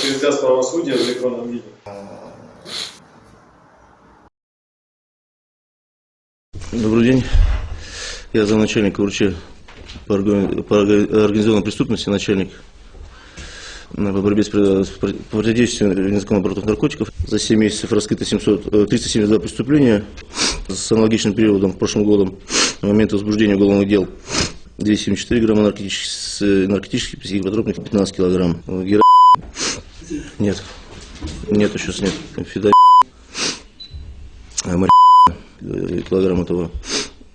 через правосудия в электронном виде. Добрый день. Я замначальника УРЧ по орга- по орга- организованной преступности, начальник э, по борьбе с пр- с пр- противодействию незаконного оборота наркотиков. За 7 месяцев раскрыто 700, э, 372 преступления. С аналогичным периодом, прошлым годом, на момент возбуждения уголовных дел, 274 грамма наркотических, э, наркотических психотропных, 15 килограмм. Э, Нет. Нет, сейчас нет. Фида... А, килограмм этого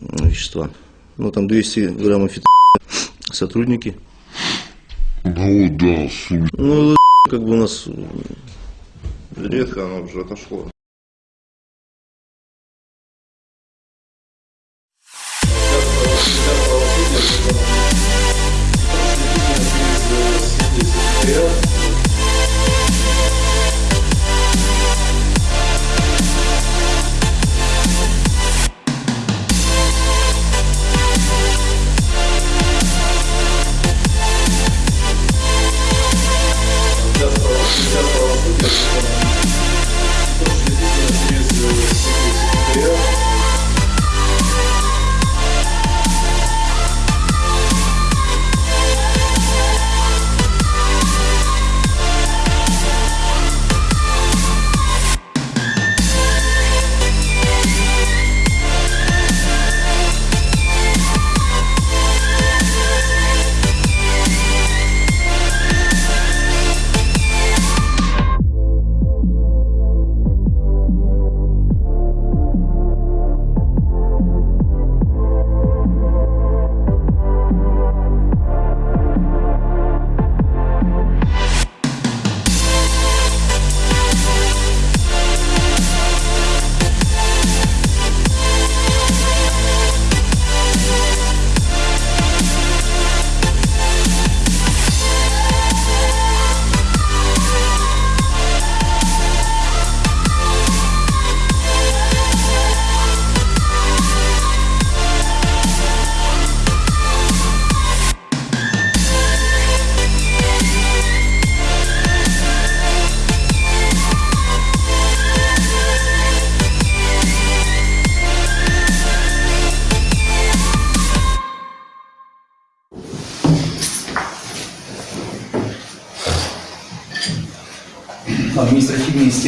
вещества. Ну, там 200 граммов фито... сотрудники. Ну да, сука. Ну, как бы у нас... Редко оно уже отошло.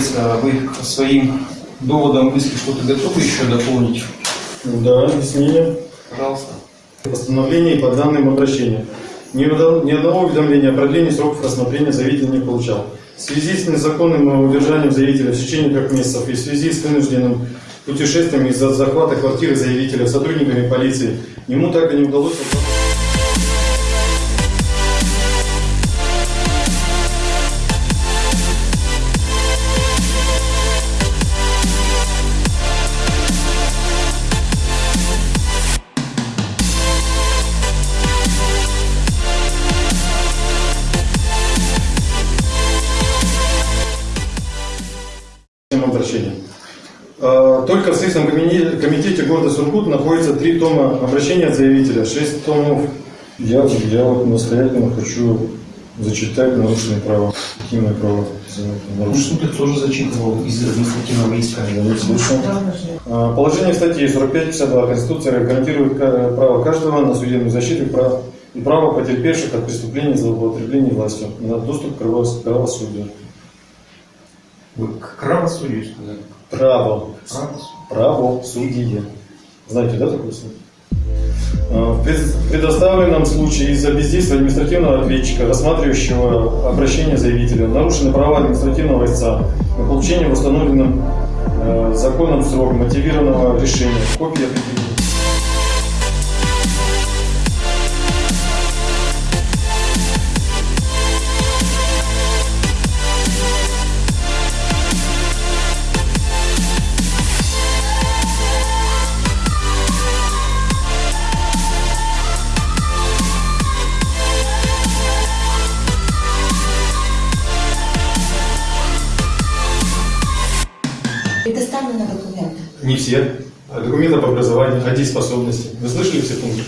Истец, а вы к своим доводам мысли что-то готовы еще дополнить? Да, объяснение. Пожалуйста. Постановлений по данным обращениям. Ни, одно- ни одного уведомления о продлении сроков рассмотрения заявитель не получал. В связи с незаконным удержанием заявителя в течение трех месяцев и в связи с вынужденным путешествием из-за захвата квартиры заявителя сотрудниками полиции, ему так и не удалось Только в Следственном комите- комитете города Сургут находится три тома обращения от заявителя, шесть томов. Я, я вот настоятельно хочу зачитать нарушенные права. Какие мои права Ну, нарушены? суд их тоже зачитывал из административного иска. Я не слышал. А, Положение статьи 45-52 Конституции гарантирует ка- право каждого на судебную защиту и право, и право потерпевших от преступлений злоупотребления властью на доступ к правосудию. Вы к правосудию сказали? Право. Правосудие. Правосудие. Знаете, да, такое слово? А, В пред- предоставленном случае из-за бездействия административного ответчика, рассматривающего обращение заявителя, нарушены права административного истца на получение в установленном э, законом срок мотивированного решения, копия определения. Не все. А Документы об образовании, о дееспособности. Вы слышали все пункты?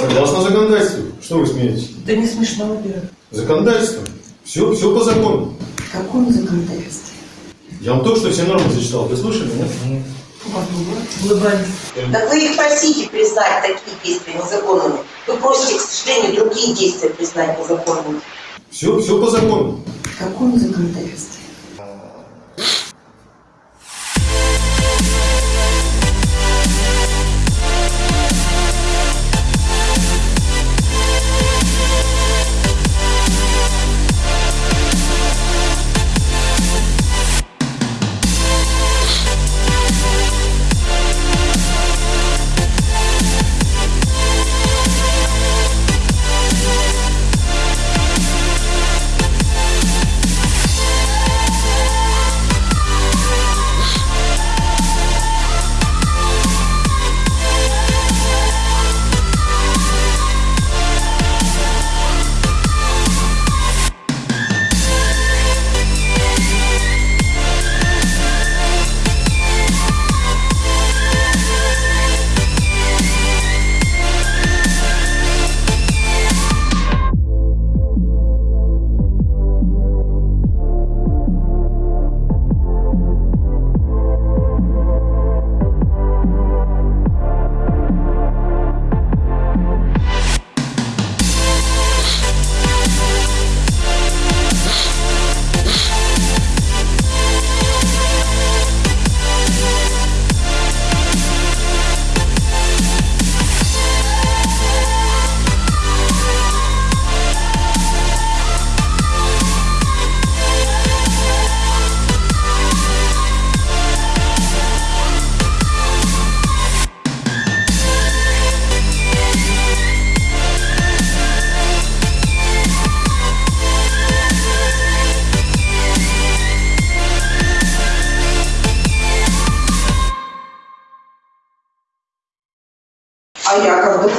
Согласно законодательству. Что вы смеетесь? Да не смешно, во-первых. Законодательство. Все, все по закону. В каком законодательстве? Я вам только что все нормы зачитал. Вы слышали, нет? Так вы их просите признать такие действия незаконными. Вы просите, к сожалению, другие действия признать незаконными. Все, все по закону. В каком законодательстве?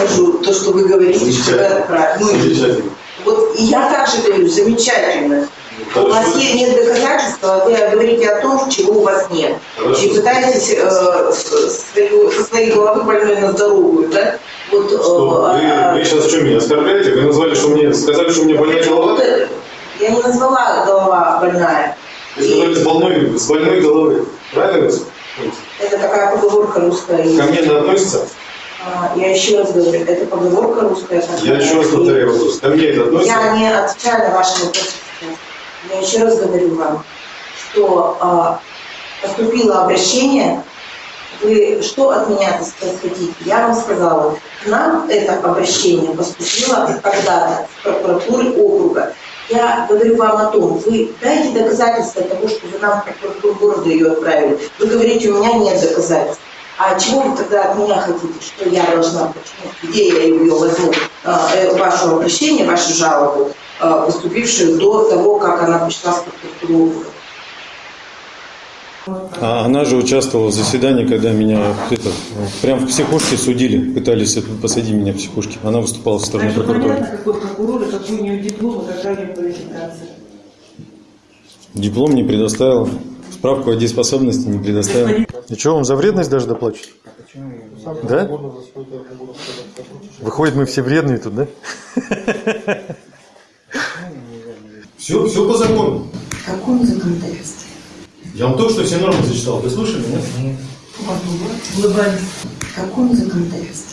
Докажу то, что вы говорите, что вы отправили? Ну, вот и я также говорю, замечательно. У вас Хорошо. есть, нет доказательства, вы говорите о том, чего у вас нет. Хорошо. И пытаетесь э, свою- со своей головы больной на здоровую, да? Вот, Что, э, вы, а- вы сейчас что меня оскорбляете? Вы назвали, что мне, сказали, что у меня больная голова? Я не назвала голова больная. Вы сказали, с больной, с больной головы. Правильно? Это такая поговорка русская. Ко мне это относится? А, Я еще раз говорю, это поговорка русская. Я еще раз повторяю вопрос. Ко мне это относится? Я не отвечаю на ваши вопросы. Я еще раз говорю вам, что а, поступило обращение, вы что от меня хотите? Я вам сказала, к нам это обращение поступило когда-то с прокуратуры округа. Я говорю вам о том, вы дайте доказательства того, что вы нам в прокуратуру города ее отправили. Вы говорите, у меня нет доказательств. А чего вы тогда от меня хотите? Что я должна, почему, где я ее возьму? А, э, Вашу обращение, вашу жалобу, а, поступившую до того, как она пришла с прокуратуры. А она же участвовала в заседании, когда меня это, прям в психушке судили, пытались это, посадить меня в психушке. Она выступала со стороны Также прокуратуры. понятно, какой прокурор какой у нее диплом какая у нее квалификация. Диплом не предоставила, справку о дееспособности не предоставила. И что, вам за вредность даже доплачивать? Да? Выходит, мы все вредные тут, да? Все, все по закону. В каком законодательстве? Я вам только что все нормы зачитал. Вы слышали, нет? Улыбались. В каком законодательстве?